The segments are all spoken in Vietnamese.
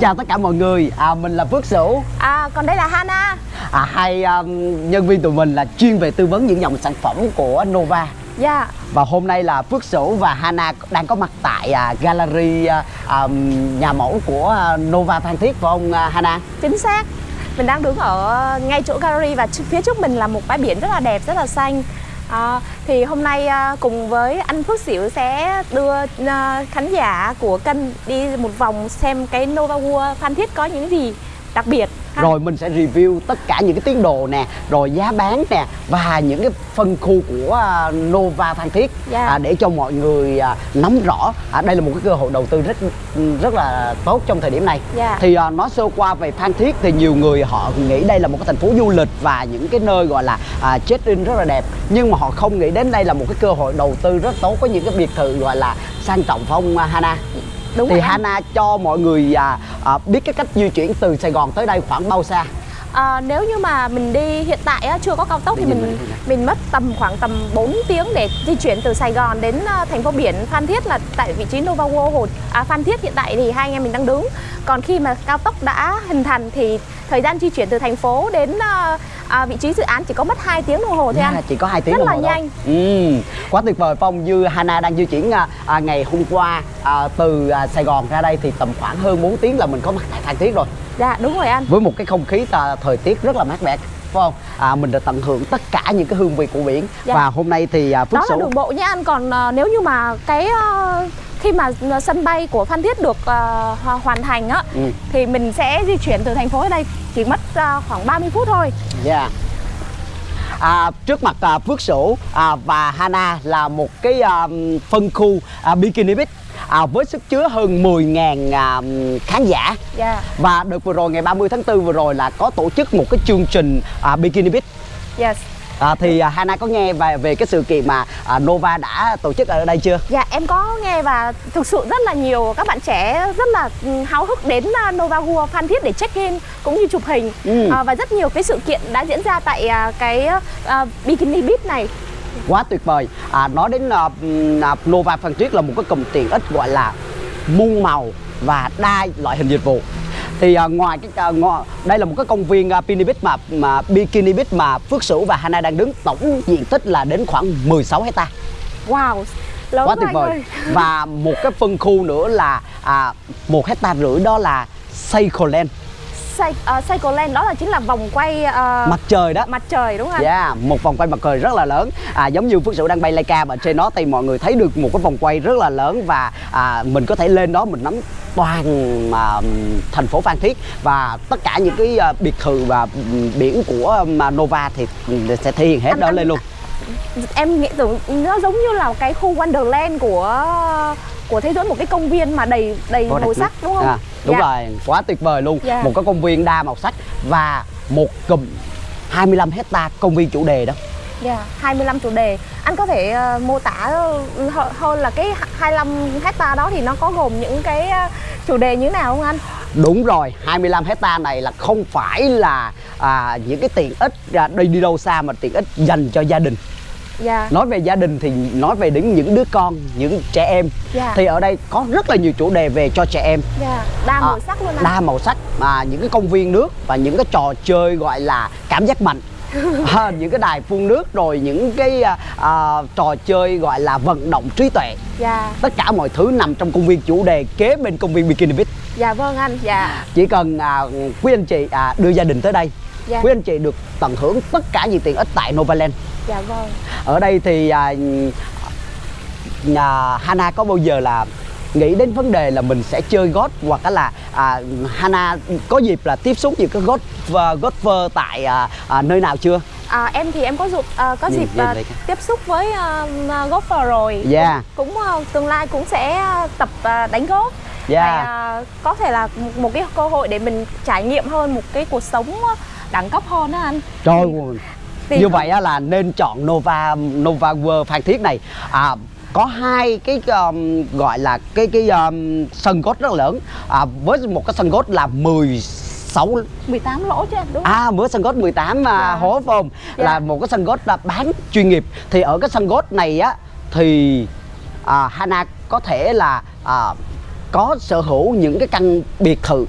Chào tất cả mọi người, à, mình là Phước Sửu. À, còn đây là Hana. À, Hai um, nhân viên tụi mình là chuyên về tư vấn những dòng sản phẩm của Nova. Dạ. Và hôm nay là Phước Sửu và Hana đang có mặt tại à, gallery à, um, nhà mẫu của à, Nova Phan Thiết phải không à, Hana? Chính xác. Mình đang đứng ở ngay chỗ gallery và phía trước mình là một bãi biển rất là đẹp, rất là xanh À, thì hôm nay à, cùng với anh Phước Xỉu sẽ đưa à, khán giả của kênh đi một vòng xem cái Nova World Phan Thiết có những gì đặc biệt ha. Rồi mình sẽ review tất cả những cái tiến độ nè Rồi giá bán nè Và những cái phân khu của à, Nova Phan Thiết Dạ. à, Để cho mọi người à, nắm rõ à, Đây là một cái cơ hội đầu tư rất rất là tốt trong thời điểm này Dạ. Thì à, nói sơ qua về Phan Thiết Thì nhiều người họ nghĩ đây là một cái thành phố du lịch Và những cái nơi gọi là à, check-in rất là đẹp Nhưng mà họ không nghĩ đến đây là một cái cơ hội đầu tư rất tốt Có những cái biệt thự gọi là sang trọng không à, Hana? Đúng thì rồi. Hana cho mọi người à, à, biết cái cách di chuyển từ Sài Gòn tới đây khoảng bao xa? À, nếu như mà mình đi hiện tại á, chưa có cao tốc thì Đi nhìn mình mình mất tầm khoảng tầm 4 tiếng để di chuyển từ Sài Gòn đến à, thành phố biển Phan Thiết là tại vị trí Nova World Hồ à, Phan Thiết hiện tại thì hai anh em mình đang đứng. Còn khi mà cao tốc đã hình thành thì thời gian di chuyển từ thành phố đến à, à, vị trí dự án chỉ có mất 2 tiếng đồng hồ thôi Yeah, anh. chỉ có 2 tiếng Rất đồng là hồ thôi. nhanh. Ừ, quá tuyệt vời Phong như Hana đang di chuyển à, à, ngày hôm qua à, từ à, Sài Gòn ra đây thì tầm khoảng hơn 4 tiếng là mình có mặt tại Phan Thiết rồi Dạ đúng rồi anh. với một cái không khí à, thời tiết rất là mát mẻ phải không? À, mình đã tận hưởng tất cả những cái hương vị của biển Dạ. và hôm nay thì à, Phước Đó là Sửu đường bộ nha anh Còn à, nếu như mà cái à, khi mà sân bay của Phan Thiết được ho- hoàn thành á Ừ. thì mình sẽ di chuyển từ thành phố ở đây chỉ mất à, khoảng 30 phút thôi. Yeah. À, trước mặt à, Phước Sửu à, và Hana là một cái à, phân khu à, Bikini Beach à, với sức chứa hơn 10.000 à, khán giả Dạ. và đợt vừa rồi ngày 30 tháng 4 vừa rồi là có tổ chức một cái chương trình à, Bikini Beach Yes. À, thì à, Hana có nghe về về cái sự kiện mà à, Nova đã tổ chức ở đây chưa? Dạ em có nghe và thực sự rất là nhiều các bạn trẻ rất là ừ, háo hức đến à, Nova World Phan Thiết để check in cũng như chụp hình Ừ. À, và rất nhiều cái sự kiện đã diễn ra tại à, cái à, Bikini Beach này. quá tuyệt vời à, nói đến à, Nova Phan Thiết là một cái cụm tiện ích gọi là muôn màu và đa loại hình dịch vụ thì à, ngoài cái à, ngo- đây là một cái công viên à, Bikini Beach mà mà Bikini Beach mà Phước Sửu và Hana đang đứng tổng diện tích là đến khoảng 16 hecta Wow. Lớn quá tuyệt vời ơi. và một cái phân khu nữa là à, một hecta rưỡi đó là Cy- uh, Cycle Lane đó là chính là vòng quay à, mặt trời đó. mặt trời đúng không? Yeah, một vòng quay mặt trời rất là lớn. À, Giống như Phước Sửu đang bay Leica và trên đó thì mọi người thấy được một cái vòng quay rất là lớn Và à, mình có thể lên đó mình nắm toàn à, thành phố Phan Thiết. Và tất cả những cái à, biệt thự và biển của mà Nova thì sẽ thể hiện hết Anh- đó anh- lên luôn. Em nghĩ tưởng nó giống như là cái khu Wonderland của của thế giới một cái công viên mà đầy đầy Vô màu sắc đúng không? À, đúng Dạ. rồi, quá tuyệt vời luôn Dạ. Một cái công viên đa màu sắc Và một cụm 25 hecta công viên chủ đề đó Dạ, 25 chủ đề. Anh có thể ờ, mô tả hơ- hơn là cái 25 hecta đó thì nó có gồm những cái ờ, chủ đề như thế nào không anh? Đúng rồi, 25 hecta này là không phải là à, những cái tiện ích à, đi đi đâu xa mà tiện ích dành cho gia đình. Dạ. Nói về gia đình thì nói về đến những đứa con, những trẻ em. Dạ. Thì ở đây có rất là nhiều chủ đề về cho trẻ em. Dạ, đa màu sắc luôn. Đa màu sắc mà những cái công viên nước và những cái trò chơi gọi là cảm giác mạnh. à, những cái đài phun nước rồi những cái à, à, trò chơi gọi là vận động trí tuệ Dạ. tất cả mọi thứ nằm trong công viên chủ đề kế bên công viên Bikini Beach Dạ vâng anh. Dạ. chỉ cần à, quý anh chị à, đưa gia đình tới đây Dạ. quý anh chị được tận hưởng tất cả những tiện ích tại Novaland Dạ vâng. ở đây thì à, nhà Hana có bao giờ là nghĩ đến vấn đề là mình sẽ chơi golf hoặc là à, Hana có dịp là tiếp xúc những cái golf golfer tại à, à, nơi nào chưa? À, em thì em có dịp ờ, có Ừ, dịp đây. tiếp xúc với uh, golfer rồi. Yeah. Cũng ờ, tương lai cũng sẽ ờ, tập ờ, đánh golf. Yeah. Và, ờ, có thể là một, một cái cơ hội để mình trải nghiệm hơn một cái cuộc sống ờ, đẳng cấp hơn đó anh. Trời Thì như không- vậy á là nên chọn Nova Nova World Phan Thiết này à, có hai cái um, gọi là cái cái um, sân golf rất lớn à, với một cái sân golf là 16 18 lỗ chứ đúng không? À mới sân golf 18 mà Dạ. hố phải không? Dạ. Là một cái sân golf là bán chuyên nghiệp Thì ở cái sân golf này á Thì à, Hana có thể là à, có sở hữu những cái căn biệt thự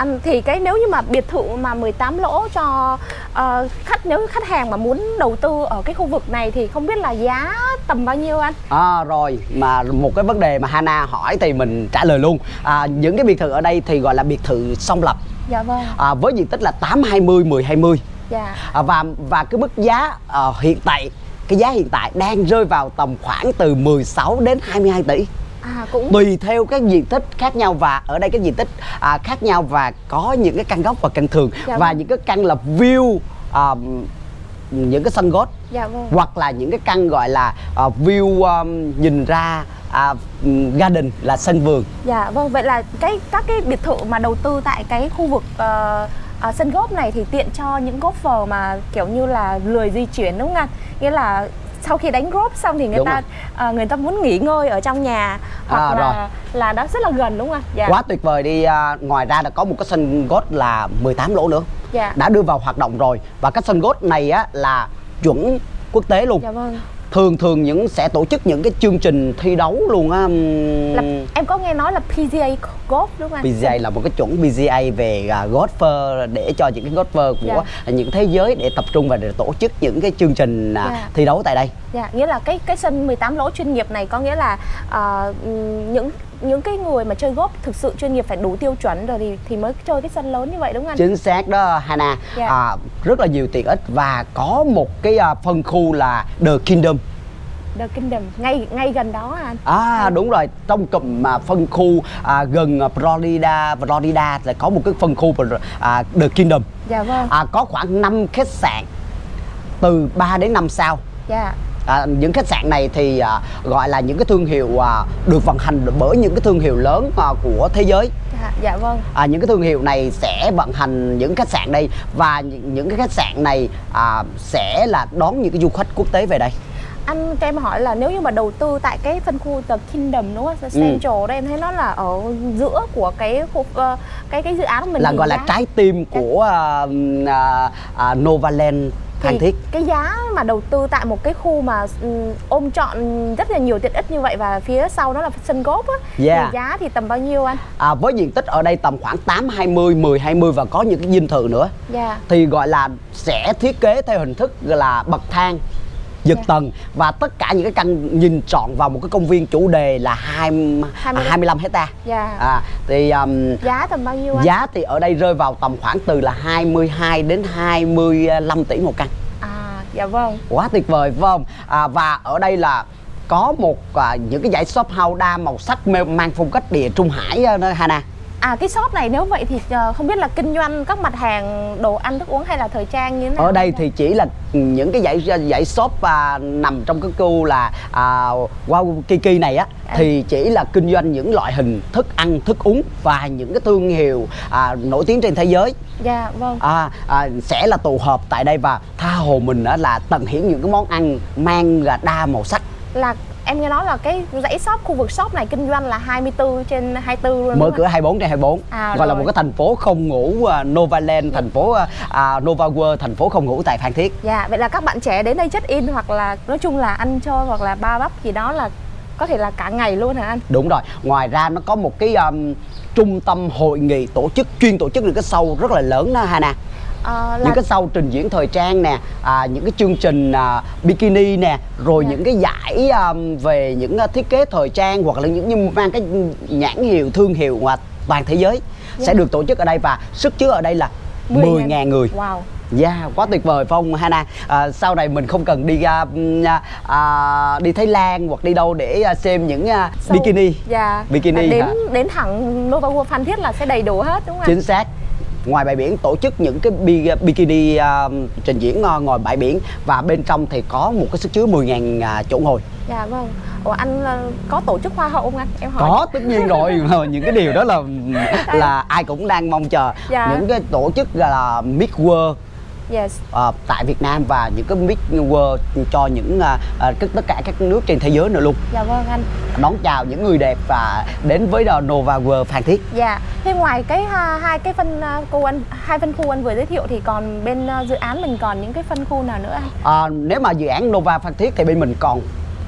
Anh thì cái nếu như mà biệt thự mà 18 lỗ cho ờ, khách nếu khách hàng mà muốn đầu tư ở cái khu vực này thì không biết là giá tầm bao nhiêu anh? À, rồi mà một cái vấn đề mà Hana hỏi thì mình trả lời luôn à, những cái biệt thự ở đây thì gọi là biệt thự song lập Dạ vâng. à, với diện tích là 8 20 10 20 Dạ. à, và và cái mức giá à, hiện tại cái giá hiện tại đang rơi vào tầm khoảng từ 16 đến 22 tỷ À cũng tùy theo các diện tích khác nhau và ở đây cái diện tích à, khác nhau và có những cái căn góc và căn thường Dạ và vâng. những cái căn là view à, những cái sân golf dạ vâng. hoặc là những cái căn gọi là à, view um, nhìn ra à, garden là sân vườn Dạ vâng, vậy là cái các cái biệt thự mà đầu tư tại cái khu vực ờ, ờ, sân golf này thì tiện cho những golfer mà kiểu như là lười di chuyển đúng không anh? Nghĩa là sau khi đánh golf xong thì người Đúng ta ờ, người ta muốn nghỉ ngơi ở trong nhà hoặc À, là là đó rất là gần đúng không anh? Dạ. quá tuyệt vời đi à, ngoài ra đã có một cái sân golf là 18 lỗ nữa Dạ. đã đưa vào hoạt động rồi và cái sân golf này á là chuẩn quốc tế luôn Dạ vâng. Thường thường những sẽ tổ chức những cái chương trình thi đấu luôn á Là, em có nghe nói là PGA golf đúng không anh? PGA là một cái chuẩn PGA về à, golfer để cho những cái golfer của những thế giới để tập trung và để tổ chức những cái chương trình à, Dạ. thi đấu tại đây. Dạ, nghĩa là cái cái sân 18 lỗ chuyên nghiệp này có nghĩa là ừm, những những cái người mà chơi golf thực sự chuyên nghiệp phải đủ tiêu chuẩn rồi thì thì mới chơi cái sân lớn như vậy đúng không anh? Chính xác đó Hana. Dạ. À, rất là nhiều tiện ích và có một cái à, phân khu là The Kingdom. The Kingdom ngay ngay gần đó anh. À đúng rồi, trong cụm mà phân khu à, gần Florida, Florida là có một cái phân khu à, The Kingdom. Dạ vâng. À, có khoảng 5 khách sạn từ 3 đến 5 sao. Dạ. À, những khách sạn này thì à, gọi là những cái thương hiệu à, được vận hành bởi những cái thương hiệu lớn à, của thế giới Dạ, dạ vâng. à, những cái thương hiệu này sẽ vận hành những khách sạn đây và những, những cái khách sạn này à, sẽ là đón những cái du khách quốc tế về đây Anh cho em hỏi là nếu như mà đầu tư tại cái phân khu The Kingdom đúng không? Ừ. The Central đây em thấy nó là ở giữa của cái khu ờ, cái cái dự án của mình là gọi là giá- trái tim của à, à, à, Novaland Thì Thiết cái giá mà đầu tư tại một cái khu mà ừm, ôm trọn rất là nhiều tiện ích như vậy và phía sau đó là sân golf á Yeah. thì giá thì tầm bao nhiêu anh? à, với diện tích ở đây tầm khoảng 8 20 10 20 và có những cái dinh thự nữa Dạ. thì gọi là sẽ thiết kế theo hình thức là bậc thang giật Dạ. tầng và tất cả những cái căn nhìn trọn vào một cái công viên chủ đề là hai, 25 25 hecta Dạ. à, thì um, Giá tầm bao nhiêu anh? giá thì ở đây rơi vào tầm khoảng từ là 22 đến 25 tỷ một căn À dạ vâng. quá tuyệt vời phải không à, và ở đây là có một à, những cái dãy shop house đa màu sắc mang phong cách địa trung hải à, Hana À cái shop này nếu vậy thì ờ, không biết là kinh doanh các mặt hàng đồ ăn thức uống hay là thời trang như thế nào? ở đây thì chỉ là những cái dãy dãy shop à, nằm trong cái khu là à, wow Kiki này á À. thì chỉ là kinh doanh những loại hình thức ăn thức uống và những cái thương hiệu à, nổi tiếng trên thế giới Dạ vâng. à, à, sẽ là tụ họp tại đây và tha hồ mình á, là tận hiển những cái món ăn mang là đa màu sắc Là em nghe nói là cái dãy shop khu vực shop này kinh doanh là 24 trên 24 luôn mở cửa 24 trên 24 À, gọi là rồi. một cái thành phố không ngủ uh, Novaland thành phố uh, à, Nova World thành phố không ngủ tại Phan Thiết. Dạ, vậy là các bạn trẻ đến đây check in hoặc là nói chung là ăn chơi hoặc là ba bắp gì đó là có thể là cả ngày luôn hả anh? đúng rồi. Ngoài ra nó có một cái um, trung tâm hội nghị tổ chức chuyên tổ chức những cái show rất là lớn đó Hana Ờ, là những cái show trình diễn thời trang nè à, những cái chương trình à, bikini nè rồi Dạ. những cái giải um, về những à, thiết kế thời trang hoặc là những như mang cái nhãn hiệu thương hiệu ngoài toàn thế giới Dạ. sẽ được tổ chức ở đây và sức chứa ở đây là 10.000 người Wow. Yeah, quá tuyệt vời phải không Hana? À, sau này mình không cần đi ra ừm, à, à, đi Thái Lan hoặc đi đâu để à, xem những à, bikini. Dạ. Bikini À, đến hả? đến thẳng Nova World Phan Thiết là sẽ đầy đủ hết đúng không? Chính xác. Ngoài bãi biển tổ chức những cái bi, bikini à, trình diễn à, ngoài bãi biển và bên trong thì có một cái sức chứa 10.000 à, chỗ ngồi. Dạ vâng. Ủa anh ờ, có tổ chức hoa hậu không anh? Em hỏi. Có tất nhiên rồi, những cái điều đó là là ai cũng đang mong chờ. Dạ. Những cái tổ chức là Miss World Yes. à, tại Việt Nam và những cái Miss World cho những à, tất cả các nước trên thế giới nữa luôn. Dạ vâng anh. đón chào những người đẹp và đến với The Nova World Phan Thiết. Dạ. Thế ngoài cái ha, hai cái phân ờ, khu anh hai phân khu anh vừa giới thiệu thì còn bên ờ, dự án mình còn những cái phân khu nào nữa anh? À, nếu mà dự án Nova Phan Thiết thì bên mình còn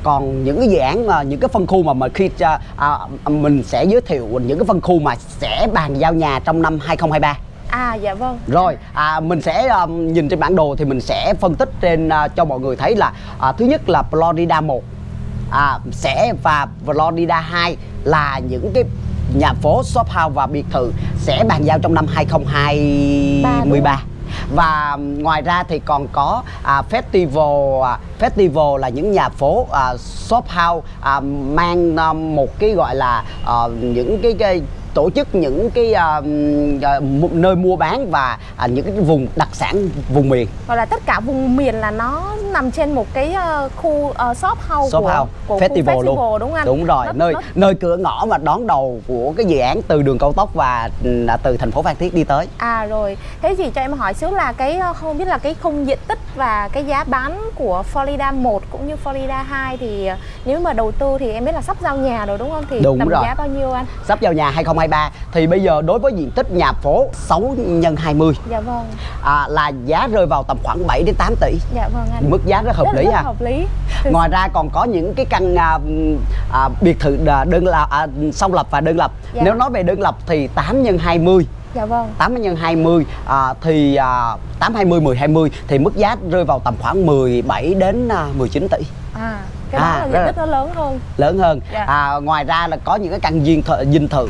còn những cái dự án mà những cái phân khu mà mà khi à, mình sẽ giới thiệu những cái phân khu mà sẽ bàn giao nhà trong năm 2023 À dạ vâng. rồi à, mình sẽ um, nhìn trên bản đồ thì mình sẽ phân tích trên à, cho mọi người thấy là à, thứ nhất là Florida 1 à, sẽ và Florida 2 là những cái nhà phố shop house và biệt thự sẽ bàn giao trong năm 2023 và um, ngoài ra thì còn có à, festival à, festival là những nhà phố à, shop house à, mang à, một cái gọi là à, những cái, cái tổ chức những cái mu- nơi mua bán và à, những cái vùng đặc sản vùng miền Gọi là tất cả vùng miền là nó nằm trên một cái ờ, khu ờ, shop house shop của, house của festival, khu luôn festival đúng không anh? đúng rồi Nó- nơi nó- nơi cửa ngõ mà đón đầu của cái dự án từ đường cao tốc và ừ, từ thành phố Phan Thiết đi tới À rồi, thế thì cho em hỏi xíu là cái ờ, không biết là cái khung diện tích và cái giá bán của Florida 1 cũng như Florida 2 thì nếu mà đầu tư thì em biết là sắp giao nhà rồi đúng không? Thì Đúng tầm rồi. giá bao nhiêu anh? sắp vào nhà 2023 thì bây giờ đối với diện tích nhà phố 6 x 20 Dạ vâng, à, là giá rơi vào tầm khoảng 7 đến 8 tỷ dạ vâng anh. mức giá rất hợp Rất- lý rất ha hợp lý. Thực ngoài ra còn có những cái căn à, à, biệt thự đơn lập à, song lập và đơn lập Dạ. nếu nói về đơn lập thì 8 x 20 Dạ vâng. 8 x 20 à, thì à, 8 20 10 20 thì mức giá rơi vào tầm khoảng 17 đến à, 19 tỷ À, cái đó À, là diện là- tích nó lớn hơn. lớn hơn Dạ. à, ngoài ra là có những cái căn dinh thự dinh thự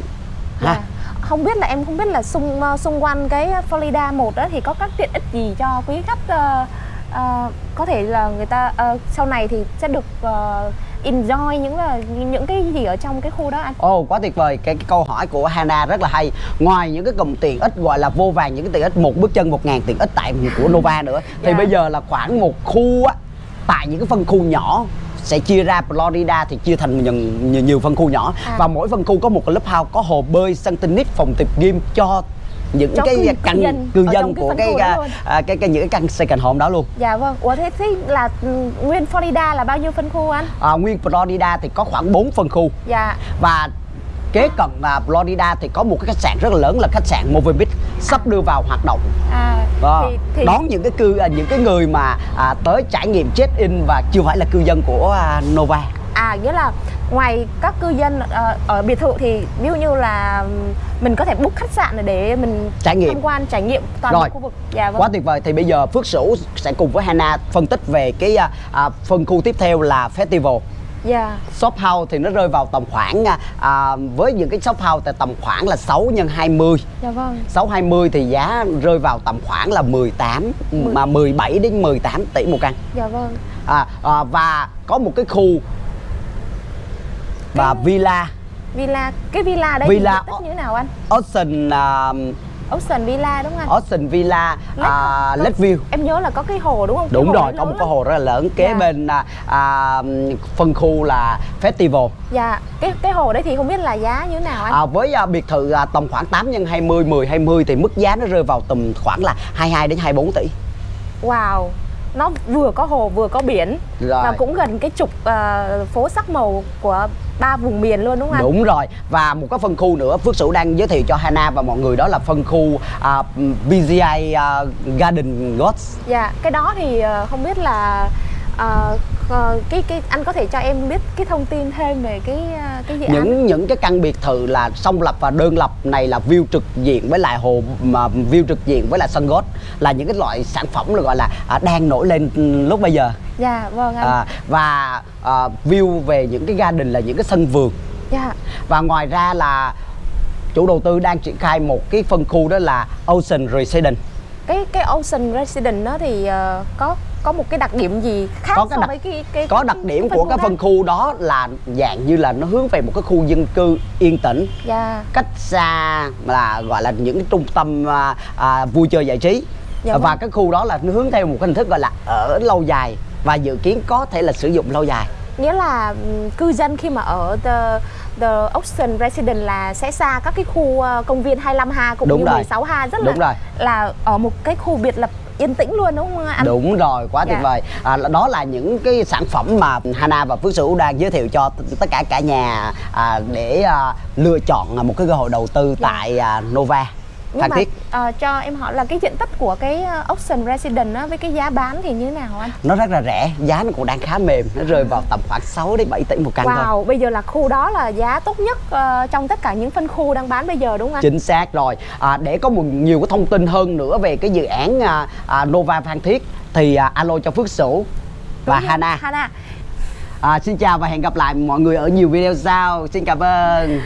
ha Dạ. Không biết là em không biết là xung ờ, xung quanh cái Florida 1 đó thì có các tiện ích gì cho quý khách ờ, ờ, có thể là người ta ờ, sau này thì sẽ được ờ, enjoy những là những cái gì ở trong cái khu đó anh? Ồ quá tuyệt vời cái, cái câu hỏi của Hana rất là hay ngoài những cái cụm tiện ích gọi là vô vàng những cái tiện ích một bước chân một ngàn tiện ích tại của Nova nữa thì Dạ. bây giờ là khoảng một khu á tại những cái phân khu nhỏ sẽ chia ra Florida thì chia thành nhiều, nhiều, nhiều phân khu nhỏ À. và mỗi phân khu có một cái lớp house có hồ bơi sân tennis phòng tập gym cho những cái cư- cư căn dân cư dân trong cái của cái, đó à, à, cái, cái những cái căn second home đó luôn Dạ vâng. Ủa thế, thế là ừ, nguyên Florida là bao nhiêu phân khu anh? à, nguyên Florida thì có khoảng 4 phân khu Dạ. và kế cận là Florida thì có một cái khách sạn rất là lớn là khách sạn Movie Beach sắp đưa vào hoạt động À Đó. thì, thì đón những cái cư à, những cái người mà à, tới trải nghiệm check in và chưa phải là cư dân của à, Nova à nghĩa là ngoài các cư dân ờ, ở biệt thự thì ví dụ như là mình có thể book khách sạn để- mình Trải nghiệm. tham quan trải nghiệm toàn Rồi. bộ khu vực. Dạ vâng. quá tuyệt vời thì bây giờ Phước Sửu sẽ cùng với Hana phân tích về cái à, à, phân khu tiếp theo là festival Dạ. shop house thì nó rơi vào tầm khoảng à, à, với những cái shop house thì tầm khoảng là 6 x 20 Dạ vâng. 620 thì giá rơi vào tầm khoảng là 18 mà 17 đến 18 tỷ một căn Dạ vâng. à, à, và có một cái khu và villa Villa, cái villa đây Villa- thì như thế nào anh? Ocean uh, Ocean Villa đúng không anh? Ocean Villa Lake- uh, có- Lakeview Em nhớ là có cái hồ đúng không? Đúng rồi có một cái hồ rất là lớn kế Dạ. bên à, à, phân khu là festival Dạ, cái cái hồ đấy thì không biết là giá như thế nào anh? à, với à, biệt thự à, tầm khoảng 8 x 20 10 20 thì mức giá nó rơi vào tầm khoảng là 22 đến 24 tỷ Wow. Nó vừa có hồ vừa có biển Rồi. và cũng gần cái trục ờ, phố sắc màu của ba vùng miền luôn đúng không? Đúng rồi. Và một cái phân khu nữa Phước Sửu đang giới thiệu cho Hana và mọi người đó là phân khu à, BGI à, Garden Gods. Dạ, cái đó thì ờ, không biết là ờ, ờ, cái cái anh có thể cho em biết cái thông tin thêm về cái ờ, cái dự án? Những những cái căn biệt thự là song lập và đơn lập này là view trực diện với lại hồ mà view trực diện với lại sân golf là những cái loại sản phẩm là gọi là à, đang nổi lên lúc bây giờ Dạ, vâng anh. à, và à, view về những cái garden là những cái sân vườn Dạ. và ngoài ra là chủ đầu tư đang triển khai một cái phân khu đó là Ocean Residence Cái cái Ocean Residence đó thì ờ, có có một cái đặc điểm gì khác có cái so đặc với cái cái có cái- đặc điểm cái của cái phân khu đó là dạng như là nó hướng về một cái khu dân cư yên tĩnh Dạ. cách xa là gọi là những cái trung tâm à, à, vui chơi giải trí Dạ và vâng. cái khu đó là nó hướng theo một cái hình thức gọi là ở lâu dài và dự kiến có thể là sử dụng lâu dài Nghĩa là cư dân khi mà ở the, the Ocean Residence là sẽ xa các cái khu ờ, công viên 25Ha cũng Đúng như rồi. 16Ha rất Đúng là rồi. là ở một cái khu biệt lập yên tĩnh luôn đúng không anh? đúng rồi quá tuyệt Dạ. vời à, đó là những cái sản phẩm mà Hana và Phước Sửu đang giới thiệu cho tất cả cả nhà à, để à, lựa chọn một cái cơ hội đầu tư Dạ. tại à, Nova nhưng Phan mà Thiết ờ, cho em hỏi là cái diện tích của cái ờ, Ocean Residence á, với cái giá bán thì như thế nào anh? nó rất là rẻ giá nó cũng đang khá mềm nó rơi vào tầm khoảng 6 đến 7 tỷ một căn thôi Wow, bây giờ là khu đó là giá tốt nhất ờ, trong tất cả những phân khu đang bán bây giờ đúng không anh? chính xác rồi à, để có một nhiều cái thông tin hơn nữa về cái dự án à, à, Nova Phan Thiết thì à, alo cho Phước Sửu và Đúng Hana Hana. à, xin chào và hẹn gặp lại mọi người ở nhiều video sau xin cảm ơn